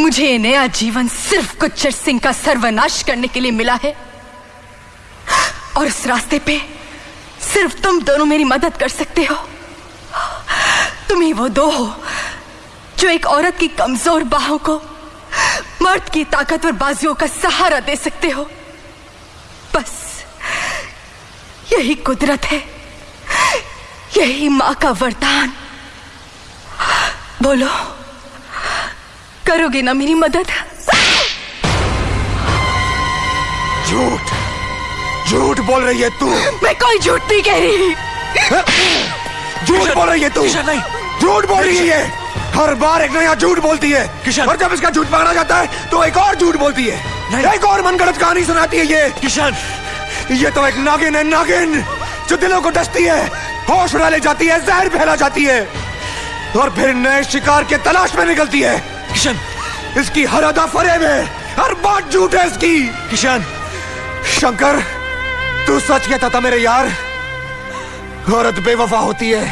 मुझे ये नया जीवन सिर्फ़ गुच्चर सिंह का सर्वनाश करने के लिए मिला है। और इस रास्ते पे सिर्फ़ तुम दोनों मेरी मदद कर सकते हो। तुम ही वो दो हो, जो एक औरत की कमज़ोर बाहों को मर्द की ताकतवर बाजुओं का सहारा दे सकते हो। बस यही कुदरत है। यही माँ का वरदान। बोलो। करोगे ना मेरी मदद? झूठ। झूठ बोल रही है तू। मैं कोई झूठ नहीं कह रही। झूठ बोल रही है तू। नहीं। झूठ बोल रही है हर बार एक नया झूठ बोलती है। किशन। और जब इसका झूठ पकड़ा जाता है तो एक और झूठ बोलती है। नहीं। एक और मनगढ़ंत कहानी सुनाती है ये। किशन। ये तो एक नागिन है नागिन। जो दिलों को डसती है होश उड़ा ले जाती है जहर फैला जाती है। और फिर नए शिकार के तलाश में निकलती है। किशन। इसकी हर अदा फरेब है हर बात झूठ है इसकी। किशन। शंकर तू सच कहता था मेरे यार। औरत बेवफा होती है।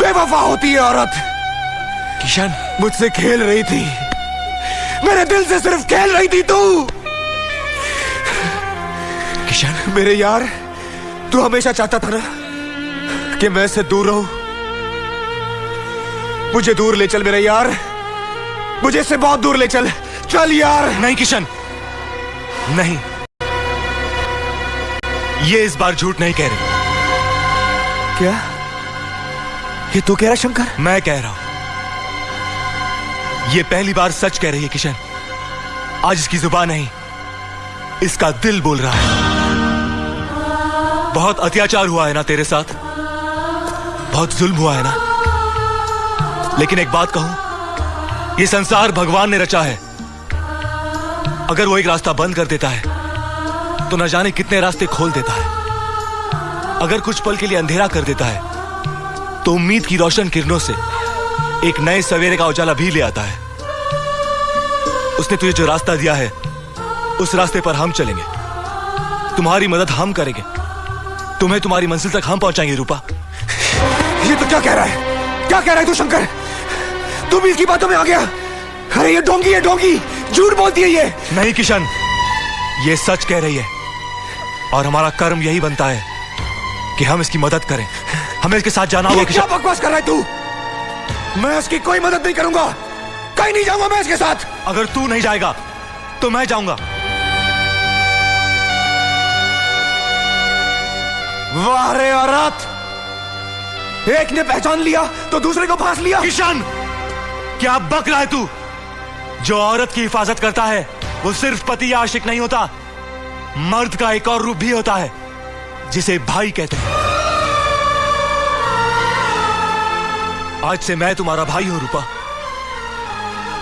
बेवफा होती है औरत। किशन। मुझसे खेल रही थी। मेरे दिल से सिर्फ़ खेल रही थी तू। किशन। मेरे यार तू हमेशा चाहता था ना कि मैं इससे दूर रहूँ। मुझे दूर ले चल मेरे यार। मुझे इससे बहुत दूर ले चल। चल यार। नहीं किशन। नहीं। ये इस बार झूठ नहीं कह रही। क्या? ये तू कह रहा शंकर? मैं कह रहा हूँ। ये पहली बार सच कह रही है किशन। आज इसकी ज़ुबान नहीं इसका दिल बोल रहा है। बहुत अत्याचार हुआ है ना तेरे साथ? बहुत जुल्म हुआ है ना? लेकिन एक बात कहूँ ये संसार भगवान ने रचा है। अगर वो एक रास्ता बंद कर देता है तो न जाने कितने रास्ते खोल देता है। अगर कुछ पल के लिए अंधेरा कर देता है तो उम्मीद की रोशन किरणों से एक नए सवेरे का उजाला भी ले आता है। उसने तुझे जो रास्ता दिया है, उस रास्ते पर हम चलेंगे। तुम्हारी मदद हम करेंगे। तुम्हें तुम्हारी मंजिल तक हम पहुंचाएँगे, रूपा। ये तो क्या कह रहा है? क्या कह रहा है तू, शंकर? तू भी इसकी बातों में आ गया। अरे ये डोंगी है डोंगी। झूठ बोलती है ये। नहीं किशन। ये सच कह रही है। और हमारा कर्म यही बनता है कि हम इसकी मदद करें। हमें इसके साथ जाना होगा क्या किशन। बकवास कर रहा है तू? मैं इसकी कोई मदद नहीं करूँगा। कहीं नहीं जाऊँगा मैं इसके साथ। अगर तू नहीं जाएगा तो मैं जाऊँगा। वाह रे औरत। एक ने पहचान लिया तो दूसरे को फांस लिया। किशन! क्या बक रहा है तू? जो औरत की हिफाजत करता है, वो सिर्फ़ पति या आशिक नहीं होता, मर्द का एक और रूप भी होता है, जिसे भाई कहते हैं। आज से मैं तुम्हारा भाई हूँ, रूपा।